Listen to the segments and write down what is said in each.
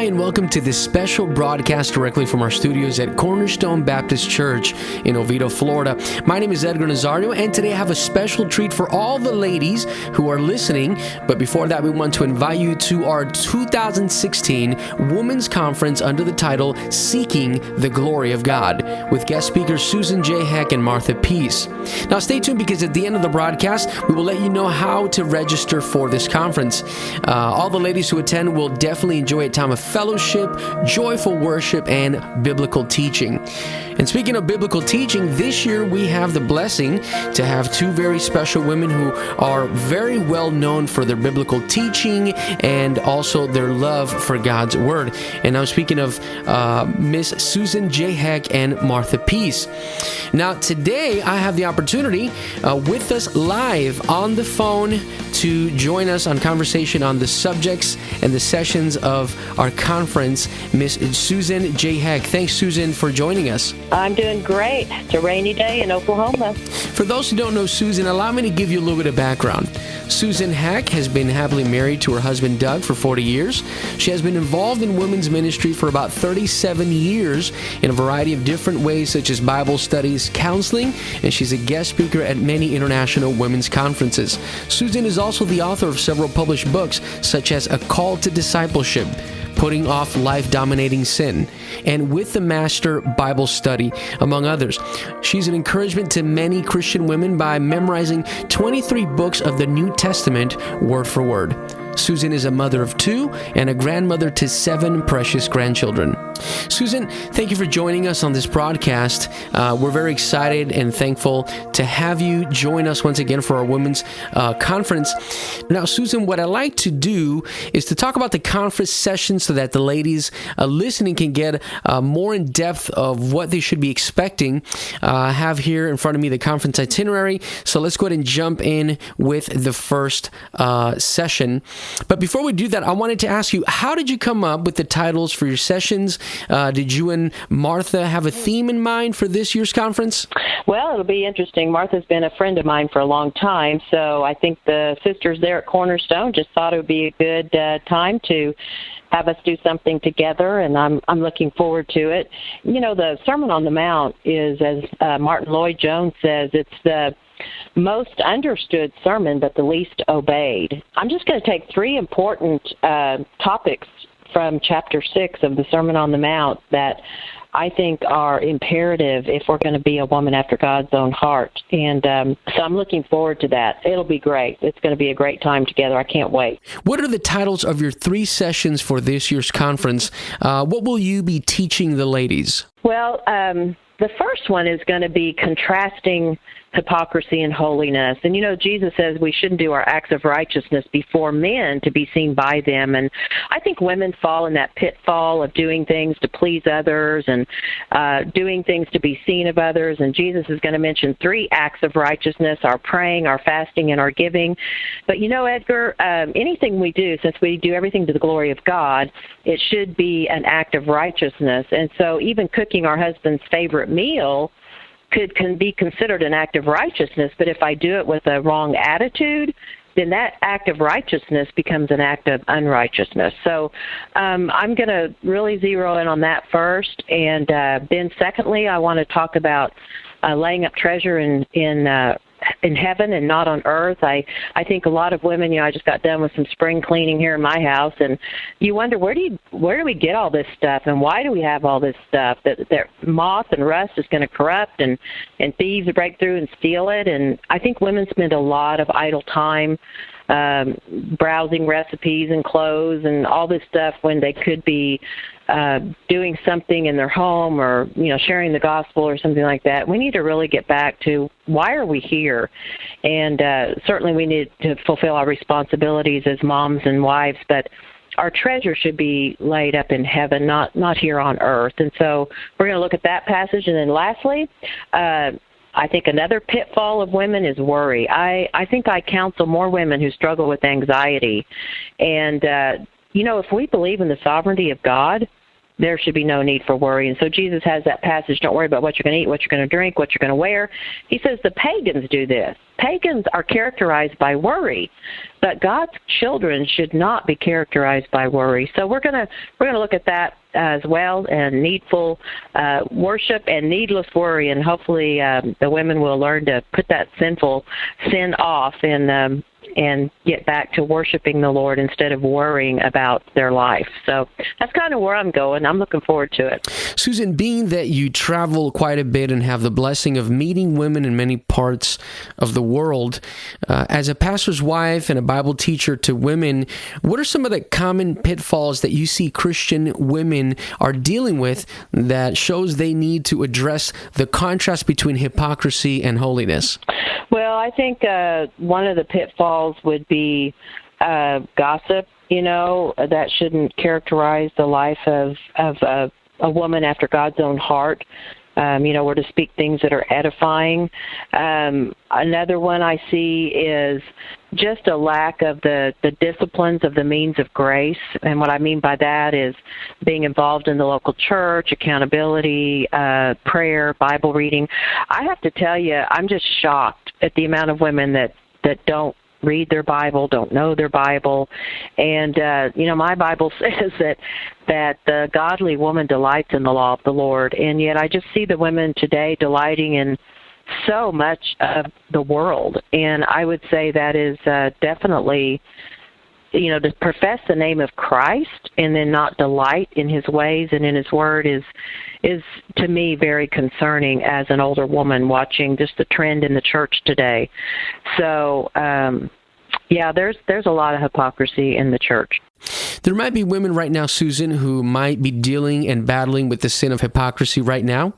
Hi, and welcome to this special broadcast directly from our studios at Cornerstone Baptist Church in Oviedo, Florida. My name is Edgar Nazario, and today I have a special treat for all the ladies who are listening. But before that, we want to invite you to our 2016 Women's Conference under the title Seeking the Glory of God with guest speakers Susan J. Heck and Martha Peace. Now, stay tuned because at the end of the broadcast, we will let you know how to register for this conference. Uh, all the ladies who attend will definitely enjoy a time of fellowship, joyful worship, and biblical teaching. And speaking of biblical teaching, this year we have the blessing to have two very special women who are very well known for their biblical teaching and also their love for God's Word. And I'm speaking of uh, Miss Susan J. Heck and Martha Peace. Now, today I have the opportunity uh, with us live on the phone to join us on conversation on the subjects and the sessions of our conference, Miss Susan J. Heck. Thanks, Susan, for joining us. I'm doing great. It's a rainy day in Oklahoma. For those who don't know Susan, allow me to give you a little bit of background. Susan Heck has been happily married to her husband Doug for 40 years. She has been involved in women's ministry for about 37 years in a variety of different ways, such as Bible studies, counseling, and she's a guest speaker at many international women's conferences. Susan is also the author of several published books, such as A Call to Discipleship putting off life dominating sin, and with the Master Bible Study, among others. She's an encouragement to many Christian women by memorizing 23 books of the New Testament word for word. Susan is a mother of two and a grandmother to seven precious grandchildren. Susan, thank you for joining us on this broadcast. Uh, we're very excited and thankful to have you join us once again for our women's uh, conference. Now, Susan, what I like to do is to talk about the conference session so that the ladies uh, listening can get uh, more in depth of what they should be expecting. Uh, I have here in front of me the conference itinerary. So let's go ahead and jump in with the first uh, session. But before we do that, I wanted to ask you how did you come up with the titles for your sessions? Uh, did you and Martha have a theme in mind for this year's conference? Well, it'll be interesting. Martha's been a friend of mine for a long time, so I think the sisters there at Cornerstone just thought it would be a good uh, time to have us do something together, and I'm I'm looking forward to it. You know, the Sermon on the Mount is, as uh, Martyn Lloyd-Jones says, it's the most understood sermon, but the least obeyed. I'm just going to take three important uh, topics from chapter six of the Sermon on the Mount that I think are imperative if we're going to be a woman after God's own heart. And um, so I'm looking forward to that. It'll be great. It's going to be a great time together. I can't wait. What are the titles of your three sessions for this year's conference? Uh, what will you be teaching the ladies? Well, um, the first one is going to be contrasting hypocrisy and holiness. And you know, Jesus says we shouldn't do our acts of righteousness before men to be seen by them. And I think women fall in that pitfall of doing things to please others and uh, doing things to be seen of others. And Jesus is going to mention three acts of righteousness our praying, our fasting, and our giving. But you know, Edgar, um, anything we do, since we do everything to the glory of God, it should be an act of righteousness. And so even cooking our husband's favorite meal could can be considered an act of righteousness, but if I do it with a wrong attitude, then that act of righteousness becomes an act of unrighteousness. So um, I'm going to really zero in on that first, and uh, then secondly, I want to talk about uh, laying up treasure in in uh, in heaven and not on earth. I I think a lot of women, you know, I just got done with some spring cleaning here in my house and you wonder where do you where do we get all this stuff and why do we have all this stuff that that moth and rust is going to corrupt and and thieves break through and steal it and I think women spend a lot of idle time um, browsing recipes and clothes and all this stuff when they could be uh, doing something in their home or you know sharing the gospel or something like that. We need to really get back to why are we here, and uh, certainly we need to fulfill our responsibilities as moms and wives, but our treasure should be laid up in heaven, not not here on earth. And so we're going to look at that passage, and then lastly. Uh, I think another pitfall of women is worry. I I think I counsel more women who struggle with anxiety, and uh, you know if we believe in the sovereignty of God, there should be no need for worry. And so Jesus has that passage, don't worry about what you're going to eat, what you're going to drink, what you're going to wear. He says the pagans do this. Pagans are characterized by worry, but God's children should not be characterized by worry. So we're going to we're going to look at that as well and needful uh, worship and needless worry and hopefully um, the women will learn to put that sinful sin off and um, and get back to worshiping the Lord instead of worrying about their life. So that's kind of where I'm going. I'm looking forward to it. Susan, being that you travel quite a bit and have the blessing of meeting women in many parts of the world, uh, as a pastor's wife and a Bible teacher to women, what are some of the common pitfalls that you see Christian women are dealing with that shows they need to address the contrast between hypocrisy and holiness? Well, I think uh, one of the pitfalls would be uh, gossip. You know, that shouldn't characterize the life of of uh, a woman after God's own heart. Um, you know, we're to speak things that are edifying. Um, another one I see is just a lack of the, the disciplines of the means of grace. And what I mean by that is being involved in the local church, accountability, uh, prayer, Bible reading. I have to tell you, I'm just shocked at the amount of women that, that don't read their Bible, don't know their Bible, and uh, you know my Bible says that that the godly woman delights in the law of the Lord, and yet I just see the women today delighting in so much of the world, and I would say that is uh, definitely you know to profess the name of Christ and then not delight in his ways and in his word is is to me very concerning as an older woman watching just the trend in the church today. So um yeah, there's there's a lot of hypocrisy in the church. There might be women right now, Susan, who might be dealing and battling with the sin of hypocrisy right now.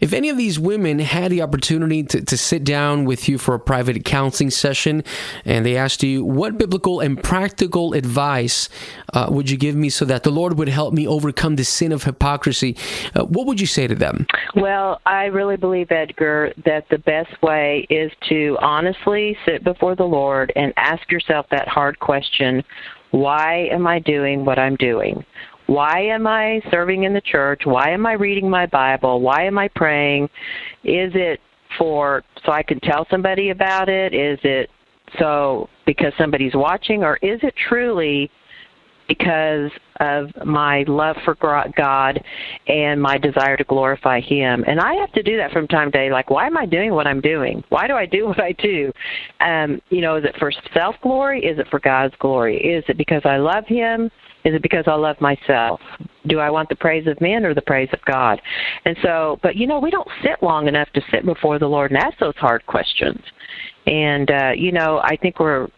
If any of these women had the opportunity to, to sit down with you for a private counseling session and they asked you, What biblical and practical advice uh, would you give me so that the Lord would help me overcome the sin of hypocrisy? Uh, what would you say to them? Well, I really believe, Edgar, that the best way is to honestly sit before the Lord and ask yourself that hard question why am I doing what I'm doing? Why am I serving in the church? Why am I reading my Bible? Why am I praying? Is it for so I can tell somebody about it? Is it so because somebody's watching or is it truly because of my love for God and my desire to glorify Him. And I have to do that from time to day. Like, why am I doing what I'm doing? Why do I do what I do? Um, you know, is it for self glory? Is it for God's glory? Is it because I love Him? Is it because I love myself? Do I want the praise of men or the praise of God? And so, but you know, we don't sit long enough to sit before the Lord and ask those hard questions. And uh, you know, I think we're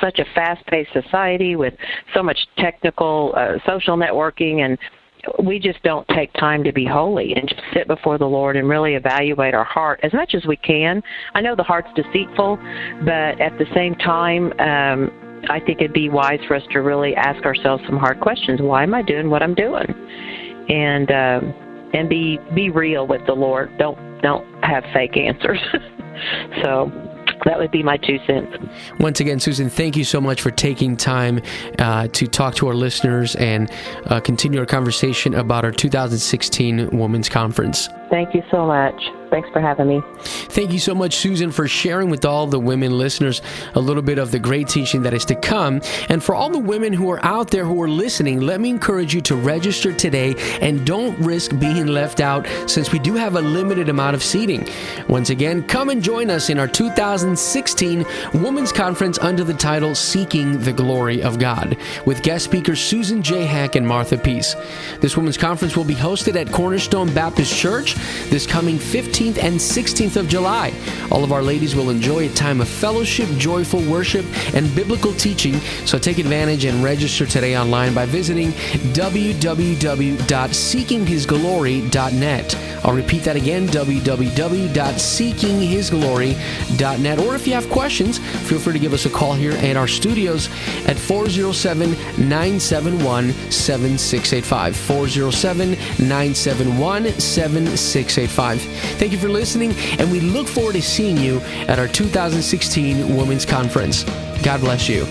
such a fast-paced society with so much technical uh, social networking and we just don't take time to be holy and just sit before the Lord and really evaluate our heart as much as we can. I know the heart's deceitful, but at the same time, um, I think it'd be wise for us to really ask ourselves some hard questions. Why am I doing what I'm doing? And um, and be be real with the Lord. Don't don't have fake answers. so that would be my two cents. Once again, Susan, thank you so much for taking time uh, to talk to our listeners and uh, continue our conversation about our 2016 Women's Conference. Thank you so much. Thanks for having me. Thank you so much, Susan, for sharing with all the women listeners a little bit of the great teaching that is to come. And for all the women who are out there who are listening, let me encourage you to register today and don't risk being left out since we do have a limited amount of seating. Once again, come and join us in our 2016 Women's Conference under the title Seeking the Glory of God with guest speakers Susan J. Heck and Martha Peace. This Women's Conference will be hosted at Cornerstone Baptist Church this coming 15th and 16th of July. All of our ladies will enjoy a time of fellowship, joyful worship, and biblical teaching. So take advantage and register today online by visiting www.seekinghisglory.net. I'll repeat that again www.seekinghisglory.net. Or if you have questions, feel free to give us a call here at our studios at 407 971 7685. 407 971 7685. Thank you for listening, and we look forward to seeing you at our 2016 Women's Conference. God bless you.